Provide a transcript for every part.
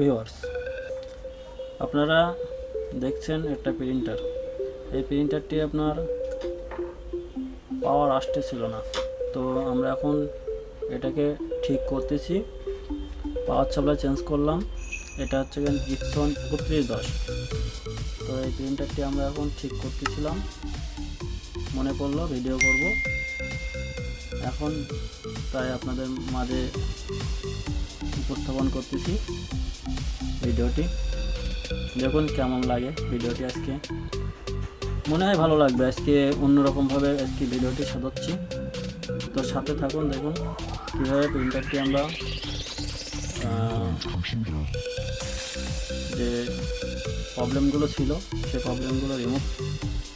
Viewers আপনারা দেখছেন একটা প্রিন্টার এই প্রিন্টারটি আপনার পাওয়ার আসতেছিল না। তো আমরা এখন এটাকে ঠিক করতেছি। পাওয়ার সাপ্লাই চেঞ্জ করলাম। এটা হচ্ছে ইপসন একত্রিশ দশ। তো এই প্রিন্টারটি আমরা এখন ঠিক করতেছিলাম। মনে পড়ল ভিডিও করব। এখন তাই আপনাদের মাঝে উপস্থাপন করতেছি। ভিডিওটি। দেখুন কেমন লাগে ভিডিওটি আজকে। মনে হয় ভালো লাগবে আজকে অন্যরকমভাবে আজকে ভিডিওটি সাজাচ্ছি। তো সাথে থাকুন, দেখুন কীভাবে প্রিন্টারটি আমরা যে প্রবলেমগুলো ছিল, সে প্রবলেমগুলো রিমুভ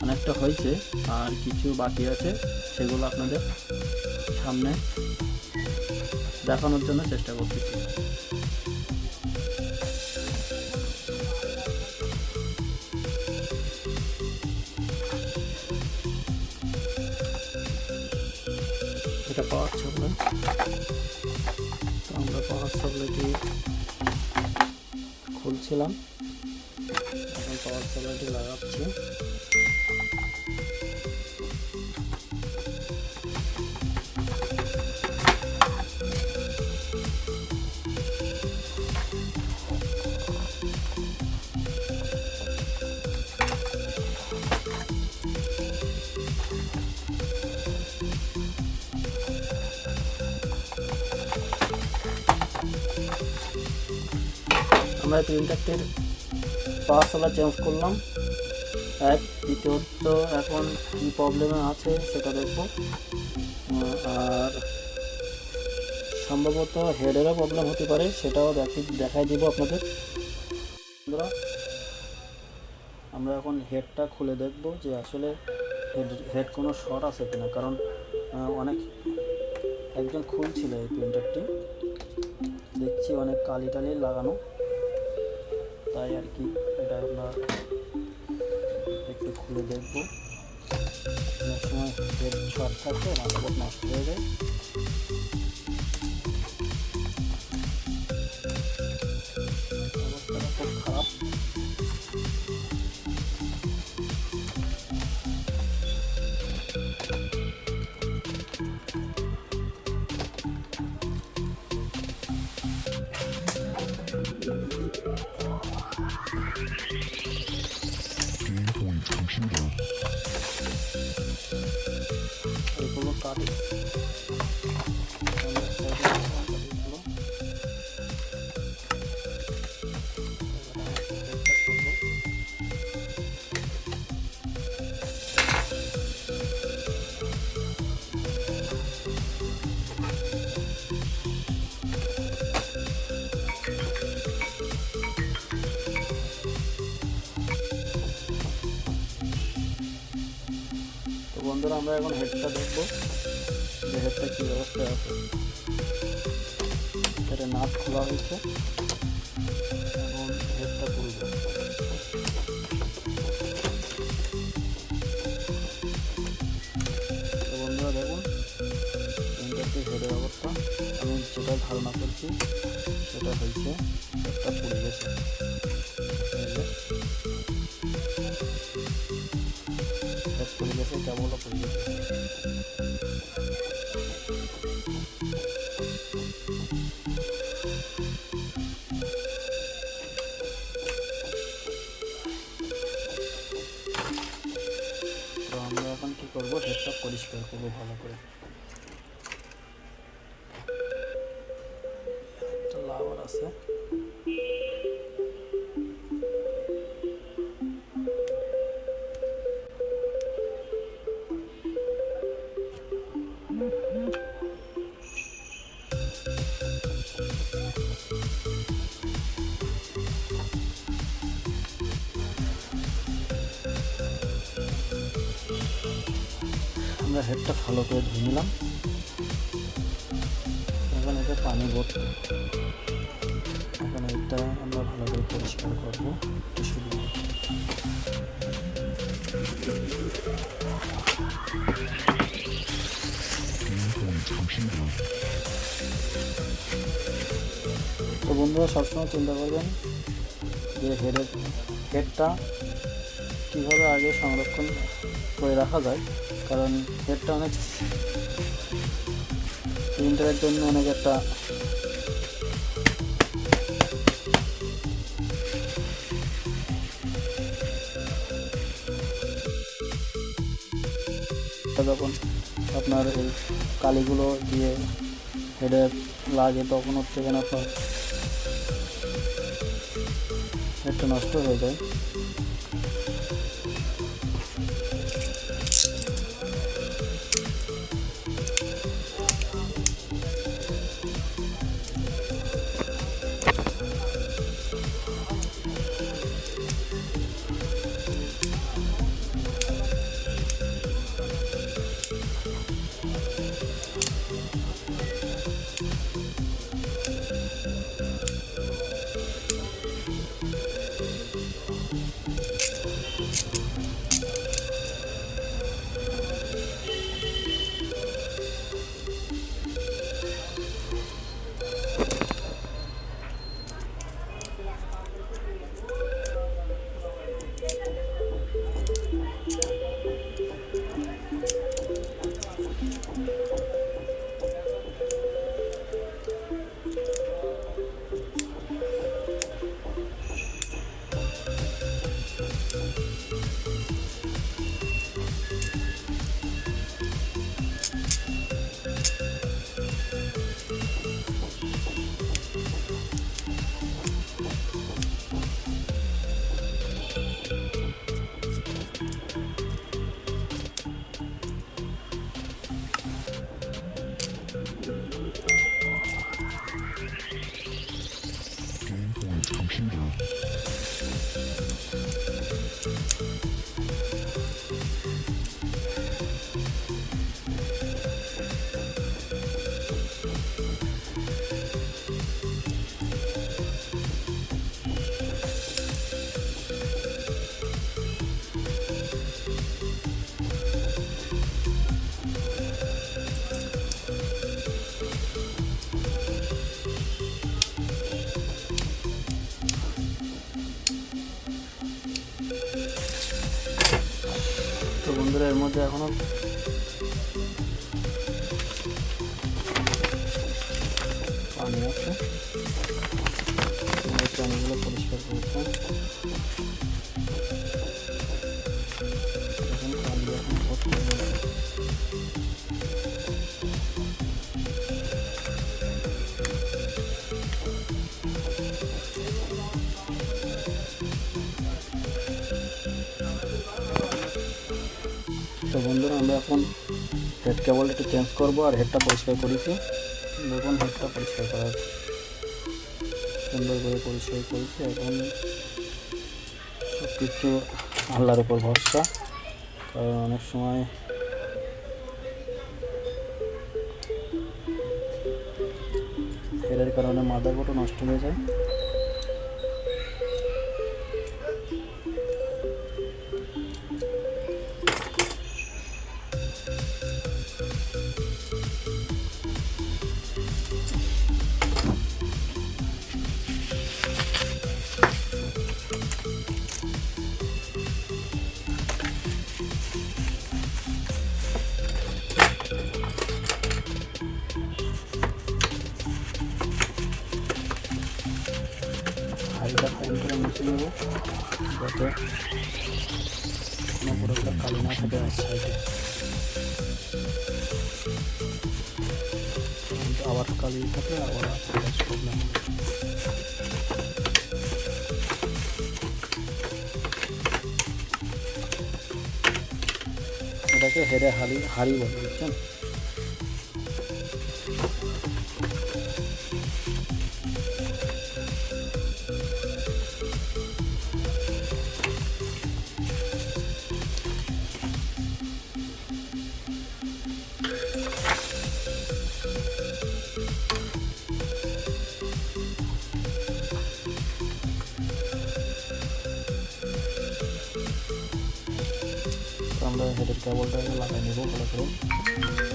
অনেকটা হয়েছে। আর কিছু বাকি আছে, সেগুলো আপনাদের সামনে দেখানোর জন্য চেষ্টা করতেছি। তো আমরা পাওয়ার সাপ্লাইটি খুলছিলাম। এখন পাওয়ার সাপ্লাইটি লাগাচ্ছি। আমরা প্রিন্টারটির পাওয়ার চেঞ্জ করলাম। এক, দ্বিতীয়ত এখন কী প্রবলেমে আছে সেটা দেখব। আর সম্ভবত হেডেরও প্রবলেম হতে পারে, সেটাও দেখি, দেখাই দিব আপনাদের। আমরা এখন হেডটা খুলে দেখব যে আসলে হেড হেড কোনো শর্ট আছে কিনা, কারণ অনেক, একজন খুলছিল এই প্রিন্টারটি দেখছি অনেক কালি টালি লাগানো। তাই আর কি, এটা আপনার একটু খুলে দেখব। অনেক সময় শর্ট থাকে মাথাবোধ নষ্ট হয়ে যায় আমরা এখন হেডটা দেখব যে হেডটা কী অবস্থায় আছে। এটা নাট খোলা হয়েছে। এবং হেডটা বন্ধুরা দেখুন ইন্টারটিভ হেডের অবস্থা। আমি যেটা ধারণা করছি, সেটা হয়েছে পুড়ে গেছে। পুড়ে গেছে তো এখন কি করব? হেডটা পরিষ্কার করব ভালো করে। আমরা হেডটা ভালো করে ধুয়ে নিলাম। এখন এটা পানি ভর্তি। এখন এটা আমরা ভালো করে পরিষ্কার করব। তো বন্ধুরা, সবসময় চিন্তা করবেন যে হেডের হেডটা কীভাবে আগে সংরক্ষণ করে রাখা যায়, কারণ হেডটা অনেক প্রিন্টারের জন্য অনেক একটা যখন আপনার এই কালিগুলো দিয়ে হেডে লাগে, তখন হচ্ছে কেন আপনার হেডটা নষ্ট হয়ে যায়। বন্ধুরা এর মধ্যে এখনও। পানি আছে। পানিগুলো পরিষ্কার করতে তো বন্ধুরা, আমরা এখন হেড কেবলটা একটু চেঞ্জ করব আর হেডটা পরিষ্কার করেছি। দেখুন হেডটা পরিষ্কার করার সুন্দর করে পরিষ্কার করেছি। এখন সব কিছু আল্লাহর উপর ভরসা। কারণ অনেক সময় হেডের কারণে মাদার বোর্ডও নষ্ট হয়ে যায়। কালি না থাকে কিন্তু আবার কালি থাকলে আবার এটাকে হেরে হাড়ি হাড়ি বলে বুঝছেন তো আমরা হেডের কেবলটাকে লাগাই নেব ভালো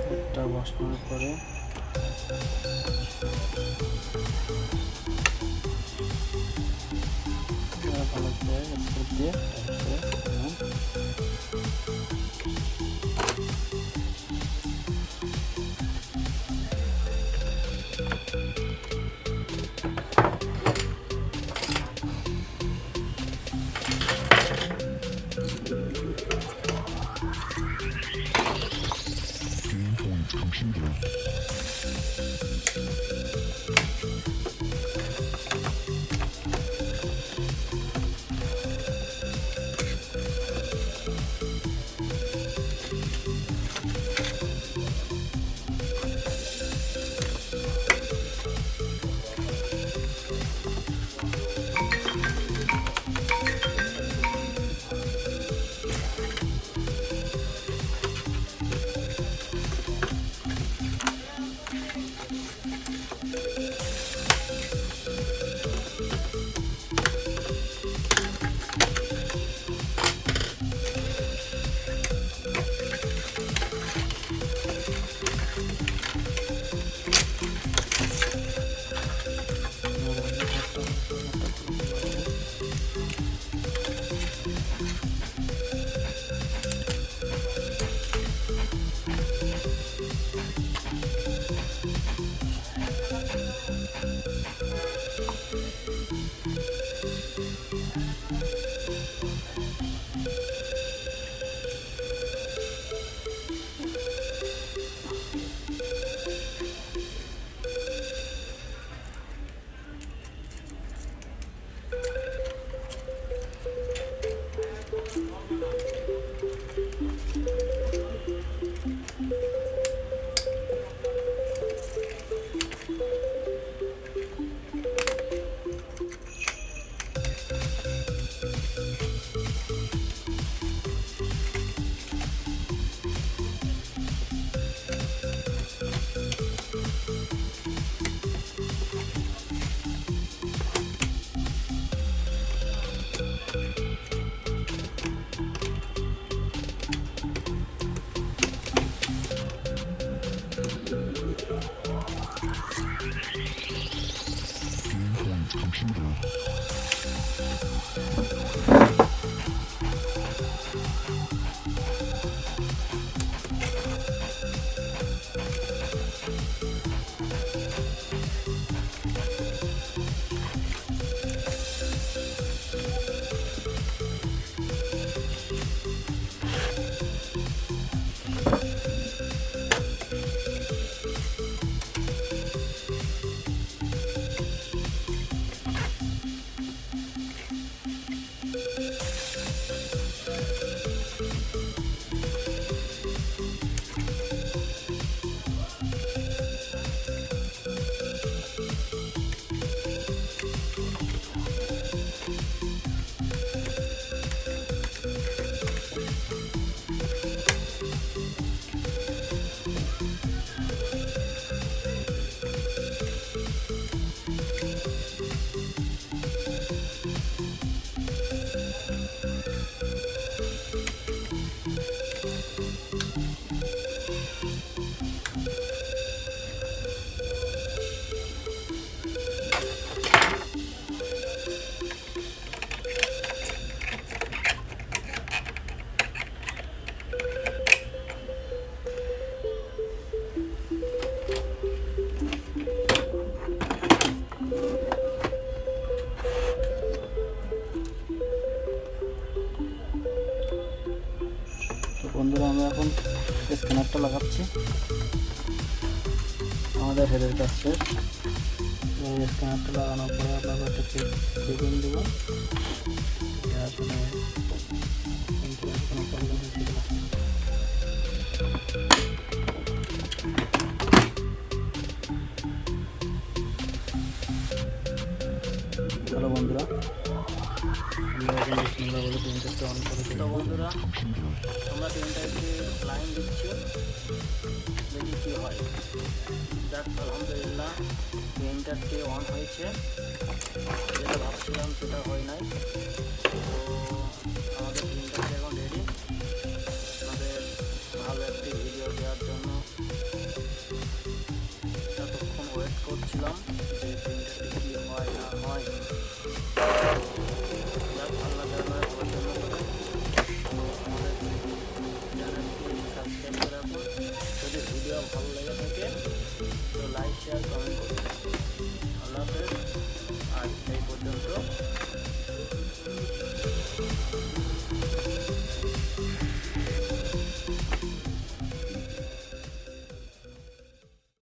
হেডটা বসানোর পরে ভালো করে দিয়ে 힘들어. Mm-hmm. আমাদের কাছে। এবং স্ক্যানারটা লাগানোর পরে আপনাকে একটা চেকিং দেব হ্যালো বন্ধুরা। প্রিন্টারটা অন করেছি তো বন্ধুরা আমরা একটি লাইন দিচ্ছি দেখি কী হয় যাক আলহামদুলিল্লাহ অন হয়েছে যেটা ভাবছিলাম হয় নাই আমাদের প্রিন্টারটি এখন রেডি ভালো একটি ভিডিও দেওয়ার জন্য এতক্ষণ ওয়েট করছিলাম